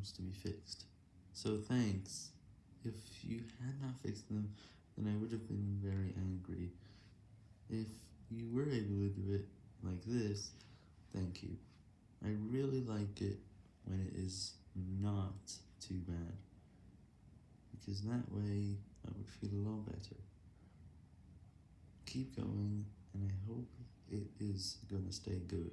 problems to be fixed. So thanks. If you had not fixed them, then I would have been very angry. If you were able to do it like this, thank you. I really like it when it is not too bad, because that way I would feel a lot better. Keep going, and I hope it is gonna stay good.